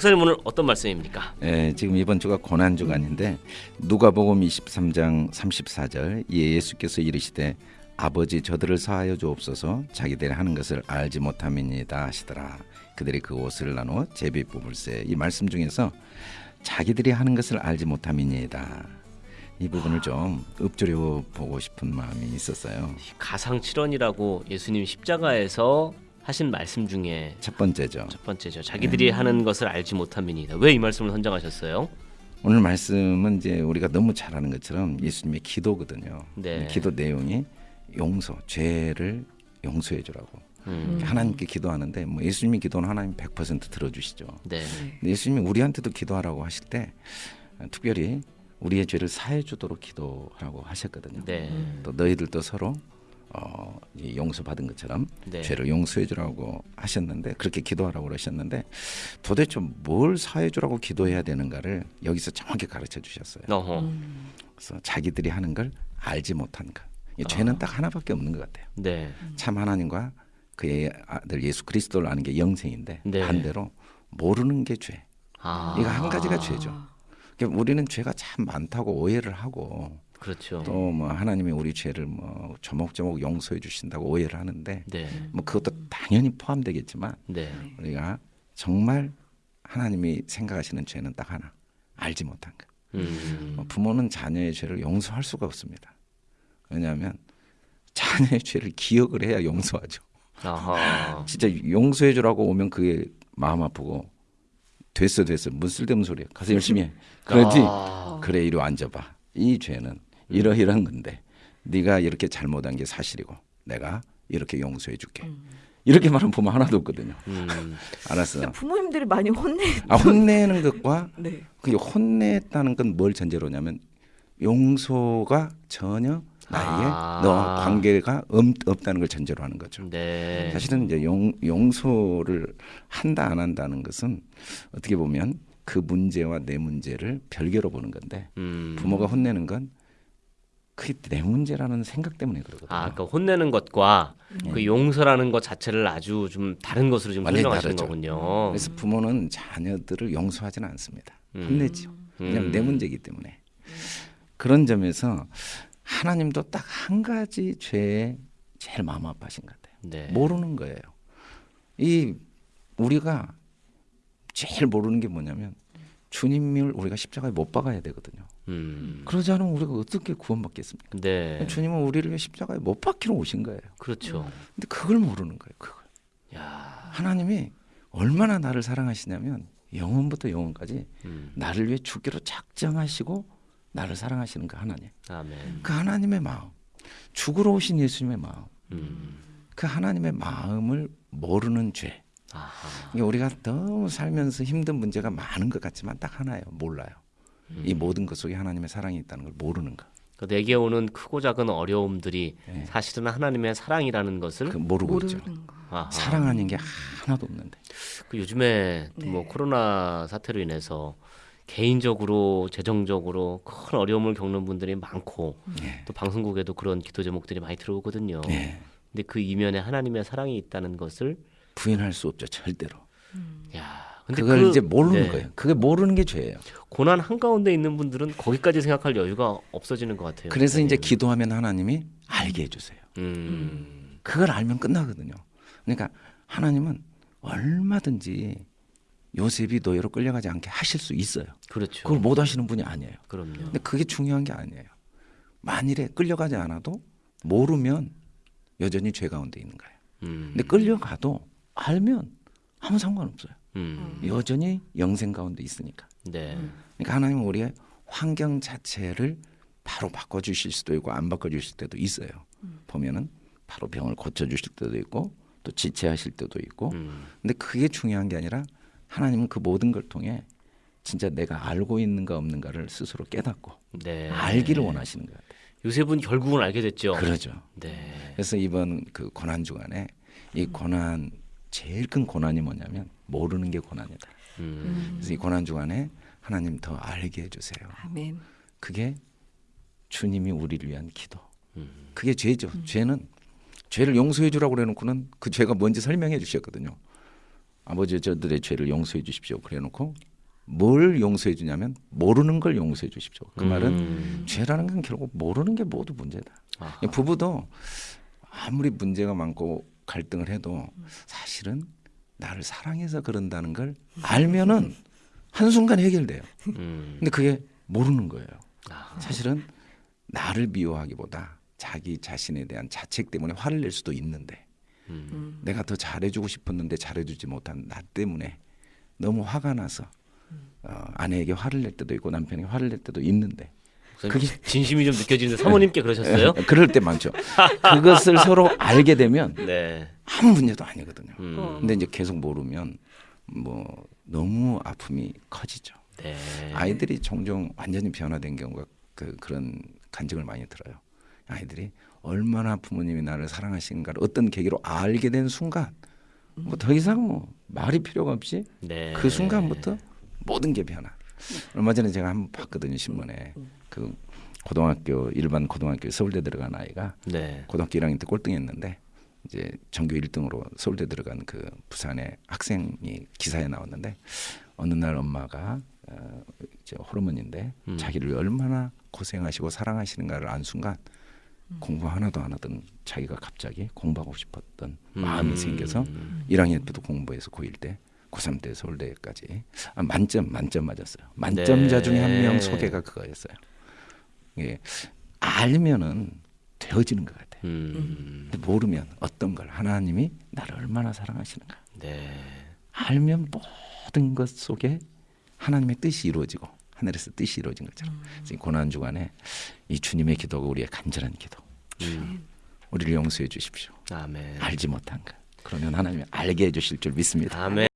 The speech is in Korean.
목사님 오늘 어떤 말씀입니까? 예, 지금 이번 주가 고난 주간인데 누가복음 23장 34절 예수께서 이르시되 아버지 저들을 사하여 주옵소서 자기들이 하는 것을 알지 못함이니이다 하시더라. 그들이 그 옷을 나누어 제비 뽑을세 이 말씀 중에서 자기들이 하는 것을 알지 못함이니이다. 이 부분을 좀 읊조려 보고 싶은 마음이 있었어요. 가상 칠언이라고 예수님 십자가에서 하신 말씀 중에 첫 번째죠 첫 번째죠. 자기들이 하는 것을 알지 못함이니이다. 왜 이 말씀을 선정하셨어요? 오늘 말씀은 이제 우리가 너무 잘 아는 것처럼 예수님의 기도거든요 네. 기도 내용이 용서, 죄를 용서해 주라고. 음. 하나님께 기도하는데 뭐 예수님이 기도는 하나님 100% 들어주시죠. 네. 근데 예수님이 우리한테도 기도하라고 하실 때 어, 특별히 우리의 죄를 사해 주도록 기도하라고 하셨거든요. 네. 또 너희들도 서로 어, 이 용서받은 것처럼 네. 죄를 용서해 주라고 하셨는데 그렇게 기도하라고 그러셨는데 도대체 뭘 사해 주라고 기도해야 되는가를 여기서 정확히 가르쳐 주셨어요. 어허. 그래서 자기들이 하는 걸 알지 못한 것. 이 죄는 딱 하나밖에 없는 것 같아요. 네. 참 하나님과 그의 아들 예수 그리스도를 아는 게 영생인데 네. 반대로 모르는 게 죄. 아. 이거 한 가지가 죄죠. 그러니까 우리는 죄가 참 많다고 오해를 하고 그렇죠. 또 뭐 하나님이 우리 죄를 뭐 조목조목 용서해 주신다고 오해를 하는데 네. 뭐 그것도 당연히 포함되겠지만 네. 우리가 정말 하나님이 생각하시는 죄는 딱 하나 알지 못한 것. 음. 뭐 부모는 자녀의 죄를 용서할 수가 없습니다. 왜냐하면 자녀의 죄를 기억을 해야 용서하죠. 진짜 용서해 주라고 오면 그게 마음 아프고 됐어 됐어 무슨 쓸데없는 소리야 가서 열심히 해 그러지 아. 그래 이리 와 앉아봐 이 죄는 이러이러한 건데 네가 이렇게 잘못한 게 사실이고 내가 이렇게 용서해 줄게 이렇게 말하면 보면 하나도 없거든요 음. 알았어 부모님들이 많이 혼내. 아 혼내는 것과 네. 그 혼냈다는 건 뭘 전제로냐면 용서가 전혀 나에게 아. 너 관계가 없, 없다는 걸 전제로 하는 거죠. 네. 사실은 이제 용, 용서를 한다 안 한다는 것은 어떻게 보면 그 문제와 내 문제를 별개로 보는 건데 음. 부모가 혼내는 건 그게 내 문제라는 생각 때문에 그러거든요. 아, 그러니까 혼내는 것과 네. 그 용서라는 것 자체를 아주 좀 다른 것으로 지금 설명하시는 다르죠. 거군요. 그래서 부모는 자녀들을 용서하지는 않습니다. 음. 혼내죠. 왜냐하면 음. 내 문제이기 때문에. 그런 점에서 하나님도 딱 한 가지 죄에 제일 마음 아파하신 것 같아요. 네. 모르는 거예요. 이 우리가 제일 모르는 게 뭐냐면 주님을 우리가 십자가에 못 박아야 되거든요. 음. 그러지 않으면 우리가 어떻게 구원받겠습니까? 네. 주님은 우리를 십자가에 못 박히러 오신 거예요. 그렇죠. 근데 그걸 모르는 거예요. 그걸. 야. 하나님이 얼마나 나를 사랑하시냐면 영원부터 영원까지 음. 나를 위해 죽기로 작정하시고 나를 사랑하시는 그 하나님. 아멘. 그 하나님의 마음. 죽으러 오신 예수님의 마음. 음. 그 하나님의 마음을 모르는 죄. 아하. 이게 우리가 너무 살면서 힘든 문제가 많은 것 같지만 딱 하나예요. 몰라요. 이 모든 것 속에 하나님의 사랑이 있다는 걸 모르는 거. 그 내게 오는 크고 작은 어려움들이 네. 사실은 하나님의 사랑이라는 것을 그 모르고 있죠. 모르는 거. 아하. 사랑하는 게 하나도 없는데. 그 요즘에 네. 뭐 코로나 사태로 인해서 개인적으로 재정적으로 큰 어려움을 겪는 분들이 많고 예. 또 방송국에도 그런 기도 제목들이 많이 들어오거든요. 예. 근데 그 이면에 하나님의 사랑이 있다는 것을 부인할 수 없죠. 절대로. 야, 근데 그걸 그- 이제 모르는 네. 거예요. 그게 모르는 게 죄예요. 고난 한 가운데 있는 분들은 거기까지 생각할 여유가 없어지는 것 같아요. 그래서 이제 목사님. 기도하면 하나님이 알게 해주세요. 음, 그걸 알면 끝나거든요. 그러니까 하나님은 얼마든지 요셉이 노예로 끌려가지 않게 하실 수 있어요. 그렇죠. 그걸 못 하시는 분이 아니에요. 그럼요. 근데 그게 중요한 게 아니에요. 만일에 끌려가지 않아도 모르면 여전히 죄 가운데 있는 거예요. 음, 근데 끌려가도 알면 아무 상관없어요. 음, 여전히 영생 가운데 있으니까. 네, 그러니까 하나님은 우리의 환경 자체를 바로 바꿔주실 수도 있고 안 바꿔주실 때도 있어요. 보면은 바로 병을 고쳐주실 때도 있고 또 지체하실 때도 있고. 음, 근데 그게 중요한 게 아니라 하나님은 그 모든 걸 통해 진짜 내가 알고 있는가 없는가를 스스로 깨닫고 네. 알기를 원하시는 것 같아요. 요셉은 결국은 알게 됐죠. 그러죠. 네, 그래서 이번 그 고난 주간에 이 고난 제일 큰 고난이 뭐냐면 모르는 게 고난이다. 음, 그래서 이 고난 주간에 하나님 더 알게 해주세요. 아멘. 그게 주님이 우리를 위한 기도. 음. 그게 죄죠. 죄는 죄를 용서해 주라고 그래놓고는 그 죄가 뭔지 설명해 주셨거든요. 아버지 저들의 죄를 용서해 주십시오. 그래놓고 뭘 용서해 주냐면 모르는 걸 용서해 주십시오. 그 말은 음. 죄라는 건 결국 모르는 게 모두 문제다. 아하. 부부도 아무리 문제가 많고 갈등을 해도 사실은 나를 사랑해서 그런다는 걸 알면은 한순간 해결돼요. 음. 근데 그게 모르는 거예요. 아. 사실은 나를 미워하기보다 자기 자신에 대한 자책 때문에 화를 낼 수도 있는데 음. 내가 더 잘해주고 싶었는데 잘해주지 못한 나 때문에 너무 화가 나서 어, 아내에게 화를 낼 때도 있고 남편에게 화를 낼 때도 있는데 그게 진심이 좀 느껴지는데 사모님께 그러셨어요? 그럴 때 많죠. 그것을 서로 알게 되면 네. 아무 문제도 아니거든요. 음. 근데 이제 계속 모르면 뭐 너무 아픔이 커지죠. 네. 아이들이 종종 완전히 변화된 경우가 그 그런 간증을 많이 들어요. 아이들이 얼마나 부모님이 나를 사랑하시는가를 어떤 계기로 알게 된 순간 뭐 더 이상 뭐 말이 필요가 없이 네. 그 순간부터 모든 게 변화. 얼마 전에 제가 한번 봤거든요 신문에 그 고등학교 일반 고등학교 서울대 들어간 아이가 네. 고등학교 1학년 때 꼴등했는데 이제 전교 1등으로 서울대 들어간 그 부산의 학생이 기사에 나왔는데 어느 날 엄마가 어, 이제 호르몬인데 음. 자기를 얼마나 고생하시고 사랑하시는가를 안 순간 공부 하나도 안 하던 자기가 갑자기 공부하고 싶었던 마음이 음. 생겨서 1학년 때도 공부해서 고1 때 고3 때 서울대까지 아, 만점 만점 맞았어요. 만점자 네. 중에 한 명 소개가 그거였어요. 이게 알면은 되어지는 것 같아요. 음. 근데 모르면 어떤 걸 하나님이 나를 얼마나 사랑하시는가 네. 알면 모든 것 속에 하나님의 뜻이 이루어지고 하늘에서 뜻이 이루어진 것처럼 지금 고난 주간에 이 주님의 기도가 우리의 간절한 기도 음. 우리를 용서해 주십시오 아멘. 알지 못한 것 그러면 하나님이 알게 해 주실 줄 믿습니다 아멘.